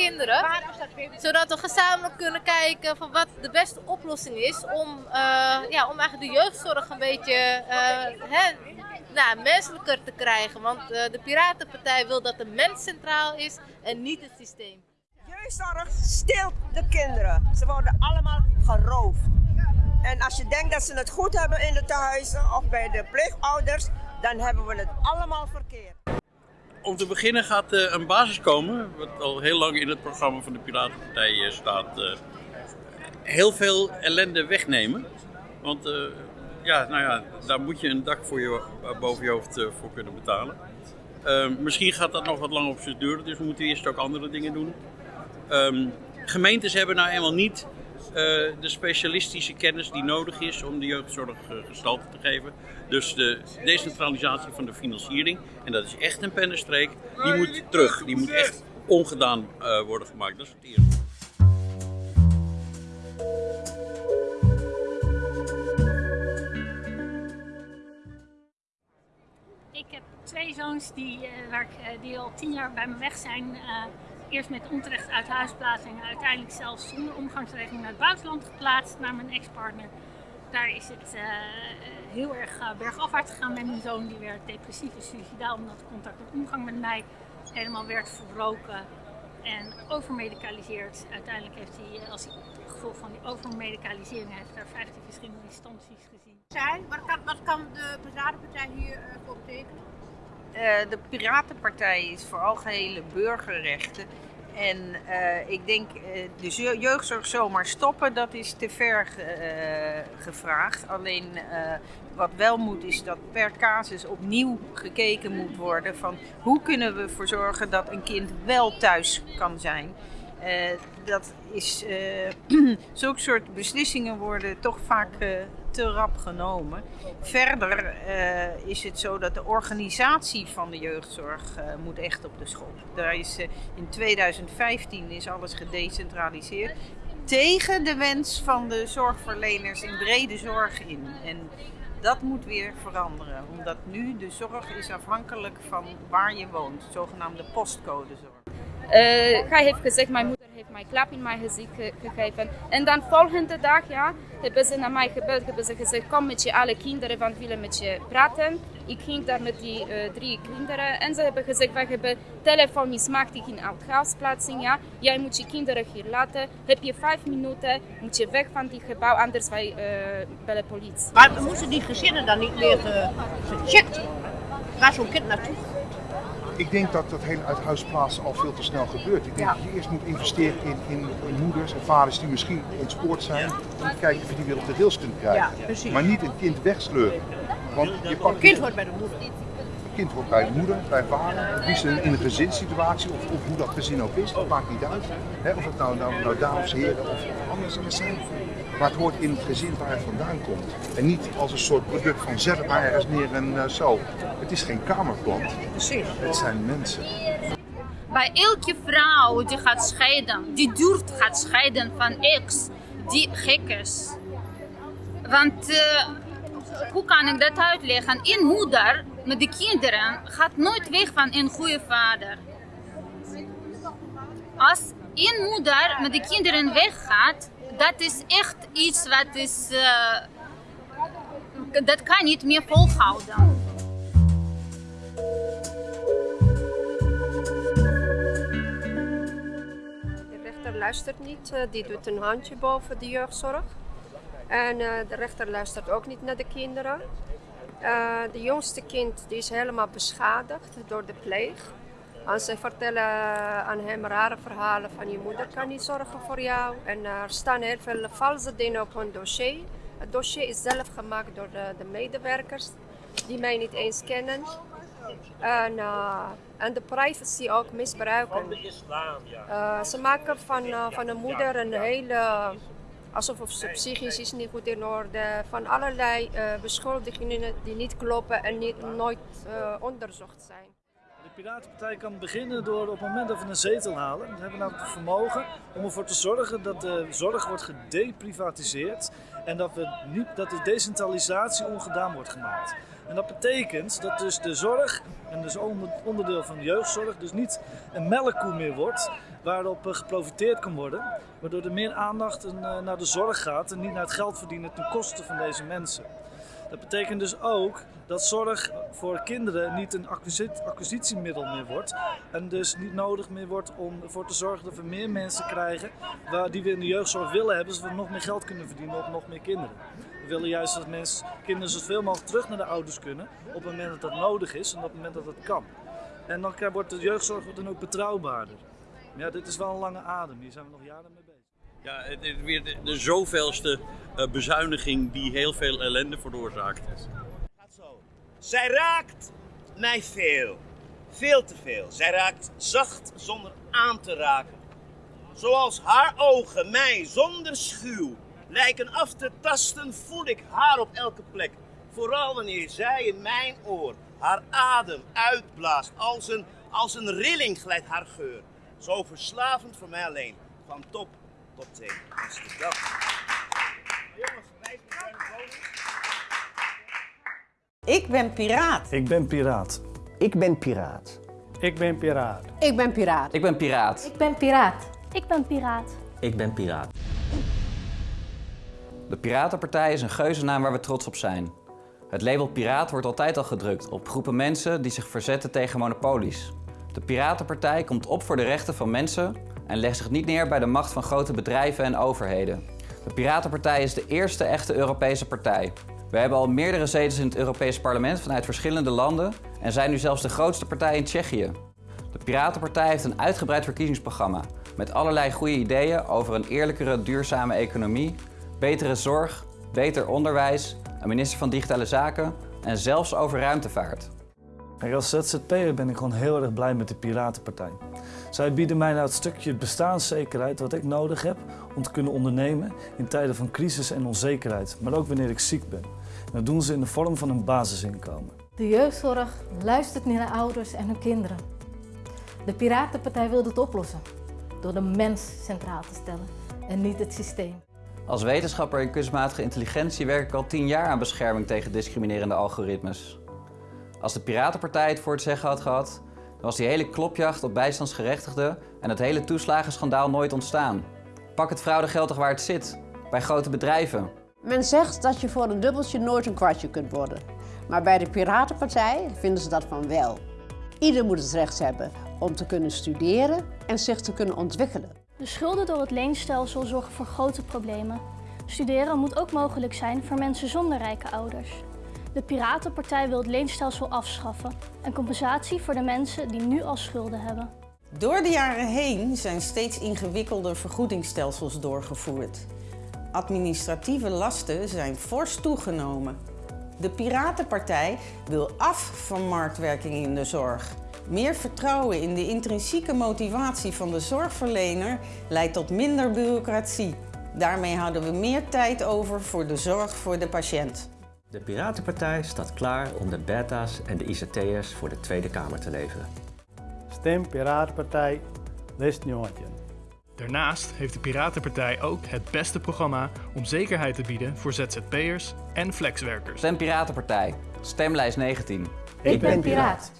kinderen. Zodat we gezamenlijk kunnen kijken van wat de beste oplossing is om, eh, ja, om eigenlijk de jeugdzorg een beetje eh, hè, nou, menselijker te krijgen. Want eh, de Piratenpartij wil dat de mens centraal is en niet het systeem. Jeugdzorg stilt de kinderen. Ze worden allemaal geroofd. En als je denkt dat ze het goed hebben in de tehuizen of bij de pleegouders, dan hebben we het allemaal verkeerd. Om te beginnen gaat uh, een basis komen, wat al heel lang in het programma van de Piratenpartij uh, staat. Uh, heel veel ellende wegnemen. Want ja, nou ja, daar moet je een dak voor je, boven je hoofd voor kunnen betalen. misschien gaat dat nog wat lang op zijn duren, dus we moeten eerst ook andere dingen doen. Um, gemeentes hebben nou eenmaal niet de specialistische kennis die nodig is om de jeugdzorg uh, gestalte te geven. Dus de decentralisatie van de financiering, en dat is echt een pennenstreek, die moet terug. Die moet echt ongedaan uh, worden gemaakt. Dat is het eerste. Ik heb twee zoons die, ik, die al tien jaar bij me weg zijn eerst met onterecht uit huisplaatsing en uiteindelijk zelfs zonder omgangsregeling naar het buitenland geplaatst naar mijn ex-partner. Daar is het uh, heel erg uh, bergafwaarts gegaan met mijn zoon. Die werd depressief en suicidaal omdat contact en omgang met mij helemaal werd verbroken en overmedicaliseerd. Uiteindelijk heeft hij, als hij gevolg van die overmedicalisering, heeft daar 15 verschillende instanties gezien. Zijn, wat, kan, wat kan de Piratenpartij hier uh, voor betekenen? Uh, de Piratenpartij is voor algehele burgerrechten. En uh, ik denk, uh, de jeugdzorg zomaar stoppen, dat is te ver gevraagd. Alleen wat wel moet, is dat per casus opnieuw gekeken moet worden van hoe kunnen we ervoor zorgen dat een kind wel thuis kan zijn. Dat is, zulke soort beslissingen worden toch vaak te rap genomen. Verder is het zo dat de organisatie van de jeugdzorg moet echt op de schop. Daar is, in 2015 is alles gedecentraliseerd tegen de wens van de zorgverleners in brede zorg in. En dat moet weer veranderen, omdat nu de zorg is afhankelijk van waar je woont, zogenaamde postcodezorg. Hij heeft gezegd, mijn moeder heeft mij klap in mijn gezicht ge gegeven. En dan volgende dag ja, hebben ze naar mij gebeld, hebben ze gezegd, kom met je alle kinderen, want we willen met je praten. Ik ging daar met die uh, drie kinderen en ze hebben gezegd, wij hebben telefoon mismaakt in uitgaansplaatsing. Ja. Jij moet je kinderen hier laten. Heb je vijf minuten, moet je weg van die gebouw, anders wij uh, bellen politie. Maar moesten die gezinnen dan niet meer gecheckt? Waar zo'n kind naartoe? Ik denk dat dat hele uithuisplaatsen al veel te snel gebeurt. Ik denk ja. dat je eerst moet investeren in, in, in, moeders en vaders die misschien ontspoord zijn. Om te kijken of je die weer op de rails kunt krijgen. Ja, maar niet een kind wegsleuren. Want je pakt kind hoort bij de moeder. Een kind hoort bij de moeder, bij vader. Wie in, in een gezinssituatie of, of hoe dat gezin ook is, dat maakt niet uit. He, of het nou, nou, nou dames, heren of anders zijn. Maar het hoort in het gezin waar het vandaan komt. En niet als een soort product van zet maar ergens neer en uh, zo. Het is geen kamerplant. Precies. Het zijn mensen. Bij elke vrouw die gaat scheiden, die durft gaat scheiden van ex, die gek is. Want uh, hoe kan ik dat uitleggen? Een moeder met de kinderen gaat nooit weg van een goede vader. Als een moeder met de kinderen weggaat, dat is echt iets wat is, uh, dat kan niet meer volhouden. De rechter luistert niet, die doet een handje boven de jeugdzorg. En uh, de rechter luistert ook niet naar de kinderen. Uh, de jongste kind die is helemaal beschadigd door de pleeg. Ze vertellen aan hem rare verhalen van je moeder kan niet zorgen voor jou. En er staan heel veel valse dingen op hun dossier. Het dossier is zelf gemaakt door de, de medewerkers die mij niet eens kennen. En, uh, en de privacy ook misbruiken. Uh, ze maken van, uh, van een moeder een hele, alsof ze psychisch is niet goed in orde, van allerlei beschuldigingen die niet kloppen en niet, nooit onderzocht zijn. De Piratenpartij kan beginnen door op het moment dat we een zetel halen, we hebben nou het vermogen om ervoor te zorgen dat de zorg wordt gedeprivatiseerd en dat, we niet, dat de decentralisatie ongedaan wordt gemaakt. En dat betekent dat dus de zorg, en dus onder- onderdeel van de jeugdzorg, dus niet een melkkoe meer wordt waarop geprofiteerd kan worden. Waardoor er meer aandacht eh, naar de zorg gaat en niet naar het geld verdienen ten koste van deze mensen. Dat betekent dus ook dat zorg voor kinderen niet een acquisi- acquisitiemiddel meer wordt. En dus niet nodig meer wordt om ervoor te zorgen dat we meer mensen krijgen waar, die we in de jeugdzorg willen hebben, zodat we nog meer geld kunnen verdienen op nog meer kinderen. We willen juist dat mensen, kinderen zoveel mogelijk terug naar de ouders kunnen op het moment dat dat nodig is en op het moment dat dat kan. En dan wordt de jeugdzorg dan ook betrouwbaarder. Maar ja, dit is wel een lange adem, hier zijn we nog jaren mee bezig. Ja, het is weer de, de zoveelste eh, bezuiniging die heel veel ellende veroorzaakt. Zij raakt mij veel. Veel te veel. Zij raakt zacht zonder aan te raken. Zoals haar ogen mij zonder schuw lijken af te tasten, voel ik haar op elke plek. Vooral wanneer zij in mijn oor haar adem uitblaast. Als een, als een rilling glijdt haar geur. Zo verslavend voor mij alleen. Van top Amsterdam. Jongens, Ik ben piraat. Ik ben piraat. Ik ben piraat. Ik ben piraat. Ik ben piraat. Ik ben piraat. Ik ben piraat. Ik ben piraat. Ik ben piraat. De Piratenpartij is een geuzennaam waar we trots op zijn. Het label piraat wordt altijd al gedrukt op groepen mensen die zich verzetten tegen monopolies. De Piratenpartij komt op voor de rechten van mensen en legt zich niet neer bij de macht van grote bedrijven en overheden. De Piratenpartij is de eerste echte Europese partij. We hebben al meerdere zetels in het Europees Parlement vanuit verschillende landen en zijn nu zelfs de grootste partij in Tsjechië. De Piratenpartij heeft een uitgebreid verkiezingsprogramma met allerlei goede ideeën over een eerlijkere, duurzame economie, betere zorg, beter onderwijs, een minister van Digitale Zaken en zelfs over ruimtevaart. Kijk, als ZZP'er ben ik gewoon heel erg blij met de Piratenpartij. Zij bieden mij nou het stukje bestaanszekerheid wat ik nodig heb om te kunnen ondernemen in tijden van crisis en onzekerheid, maar ook wanneer ik ziek ben. En dat doen ze in de vorm van een basisinkomen. De jeugdzorg luistert niet naar ouders en hun kinderen. De Piratenpartij wil dit oplossen door de mens centraal te stellen en niet het systeem. Als wetenschapper in kunstmatige intelligentie werk ik al tien jaar aan bescherming tegen discriminerende algoritmes. Als de Piratenpartij het voor het zeggen had gehad, dan was die hele klopjacht op bijstandsgerechtigden en het hele toeslagenschandaal nooit ontstaan. Pak het fraudegeld toch waar het zit, bij grote bedrijven. Men zegt dat je voor een dubbeltje nooit een kwartje kunt worden. Maar bij de Piratenpartij vinden ze dat van wel. Ieder moet het recht hebben om te kunnen studeren en zich te kunnen ontwikkelen. De schulden door het leenstelsel zorgen voor grote problemen. Studeren moet ook mogelijk zijn voor mensen zonder rijke ouders. De Piratenpartij wil het leenstelsel afschaffen en compensatie voor de mensen die nu al schulden hebben. Door de jaren heen zijn steeds ingewikkelder vergoedingsstelsels doorgevoerd. Administratieve lasten zijn fors toegenomen. De Piratenpartij wil af van marktwerking in de zorg. Meer vertrouwen in de intrinsieke motivatie van de zorgverlener leidt tot minder bureaucratie. Daarmee houden we meer tijd over voor de zorg voor de patiënt. De Piratenpartij staat klaar om de beta's en de ICT'ers voor de Tweede Kamer te leveren. Stem Piratenpartij West-Nieuwantje. Daarnaast heeft de Piratenpartij ook het beste programma om zekerheid te bieden voor ZZP'ers en flexwerkers. Stem Piratenpartij, stemlijst 19. Ik ben piraat.